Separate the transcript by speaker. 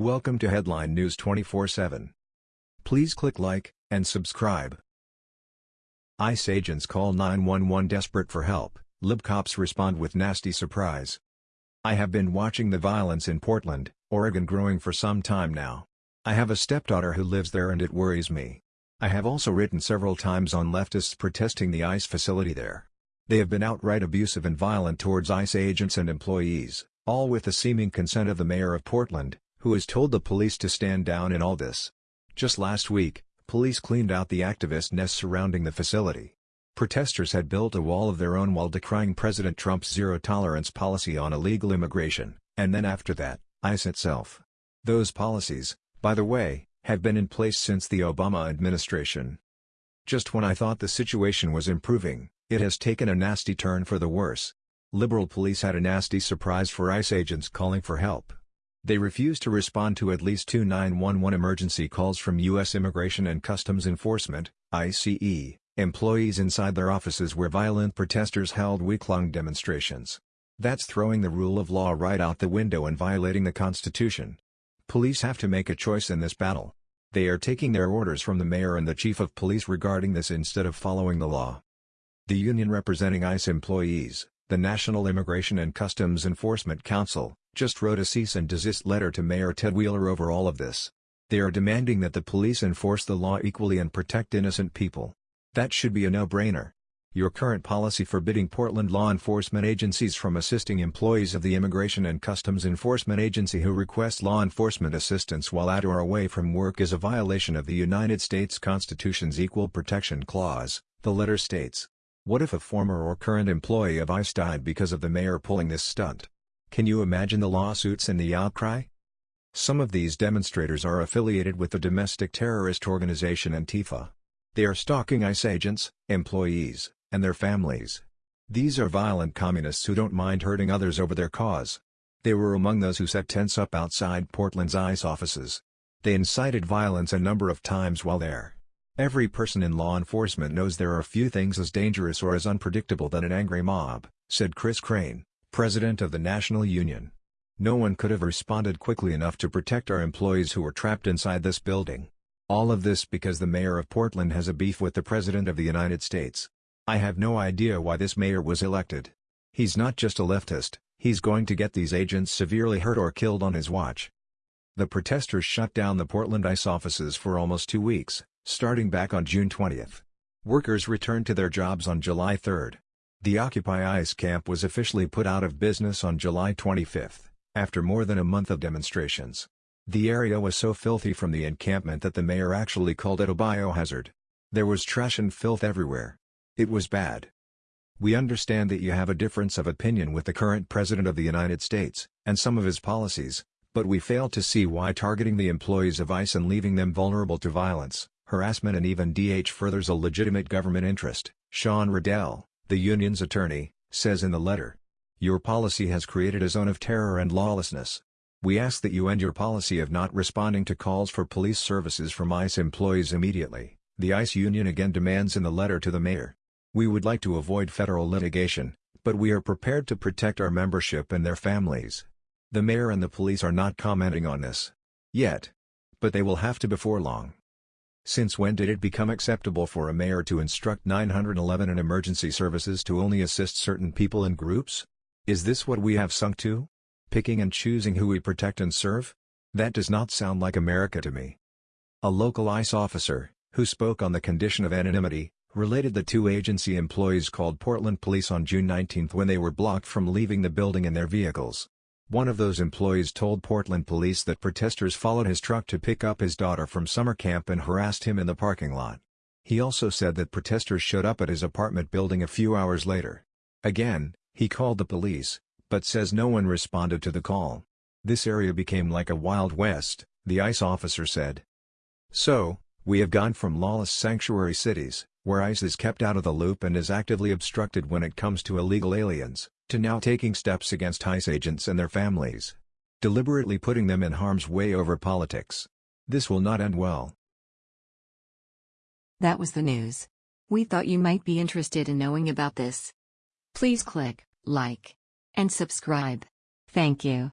Speaker 1: Welcome to Headline News 24/7. Please click like and subscribe. ICE agents call 911 desperate for help. Lib cops respond with nasty surprise. I have been watching the violence in Portland, Oregon growing for some time now. I have a stepdaughter who lives there and it worries me. I have also written several times on leftists protesting the ICE facility there. They have been outright abusive and violent towards ICE agents and employees, all with the seeming consent of the mayor of Portland, who has told the police to stand down in all this. Just last week, police cleaned out the activist nest surrounding the facility. Protesters had built a wall of their own while decrying President Trump's zero-tolerance policy on illegal immigration, and then after that, ICE itself. Those policies, by the way, have been in place since the Obama administration. Just when I thought the situation was improving, it has taken a nasty turn for the worse. Liberal police had a nasty surprise for ICE agents calling for help. They refused to respond to at least two 911 emergency calls from U.S. Immigration and Customs Enforcement ICE, employees inside their offices where violent protesters held week-long demonstrations. That's throwing the rule of law right out the window and violating the Constitution. Police have to make a choice in this battle. They are taking their orders from the mayor and the chief of police regarding this instead of following the law. The union representing ICE employees, the National Immigration and Customs Enforcement Council, just wrote a cease and desist letter to Mayor Ted Wheeler over all of this. They are demanding that the police enforce the law equally and protect innocent people. That should be a no-brainer. Your current policy forbidding Portland law enforcement agencies from assisting employees of the Immigration and Customs Enforcement Agency who request law enforcement assistance while at or away from work is a violation of the United States Constitution's Equal Protection Clause, the letter states. What if a former or current employee of ICE died because of the mayor pulling this stunt? Can you imagine the lawsuits and the outcry? Some of these demonstrators are affiliated with the domestic terrorist organization Antifa. They are stalking ICE agents, employees, and their families. These are violent communists who don't mind hurting others over their cause. They were among those who set tents up outside Portland's ICE offices. They incited violence a number of times while there. Every person in law enforcement knows there are few things as dangerous or as unpredictable than an angry mob, said Chris Crane president of the National Union. No one could have responded quickly enough to protect our employees who were trapped inside this building. All of this because the mayor of Portland has a beef with the president of the United States. I have no idea why this mayor was elected. He's not just a leftist, he's going to get these agents severely hurt or killed on his watch. The protesters shut down the Portland ICE offices for almost two weeks, starting back on June 20. Workers returned to their jobs on July 3. The Occupy ICE camp was officially put out of business on July 25, after more than a month of demonstrations. The area was so filthy from the encampment that the mayor actually called it a biohazard. There was trash and filth everywhere. It was bad. We understand that you have a difference of opinion with the current President of the United States, and some of his policies, but we fail to see why targeting the employees of ICE and leaving them vulnerable to violence, harassment and even DH furthers a legitimate government interest, Sean Riddell the union's attorney, says in the letter. Your policy has created a zone of terror and lawlessness. We ask that you end your policy of not responding to calls for police services from ICE employees immediately, the ICE union again demands in the letter to the mayor. We would like to avoid federal litigation, but we are prepared to protect our membership and their families. The mayor and the police are not commenting on this. Yet. But they will have to before long. Since when did it become acceptable for a mayor to instruct 911 and emergency services to only assist certain people and groups? Is this what we have sunk to? Picking and choosing who we protect and serve? That does not sound like America to me. A local ICE officer, who spoke on the condition of anonymity, related the two agency employees called Portland Police on June 19 when they were blocked from leaving the building in their vehicles. One of those employees told Portland police that protesters followed his truck to pick up his daughter from summer camp and harassed him in the parking lot. He also said that protesters showed up at his apartment building a few hours later. Again, he called the police, but says no one responded to the call. This area became like a Wild West, the ICE officer said. So, we have gone from lawless sanctuary cities, where ICE is kept out of the loop and is actively obstructed when it comes to illegal aliens, to now taking steps against ICE agents and their families. Deliberately putting them in harm's way over politics. This will not end well.
Speaker 2: That was the news. We thought you might be interested in knowing about this. Please click like and subscribe. Thank you.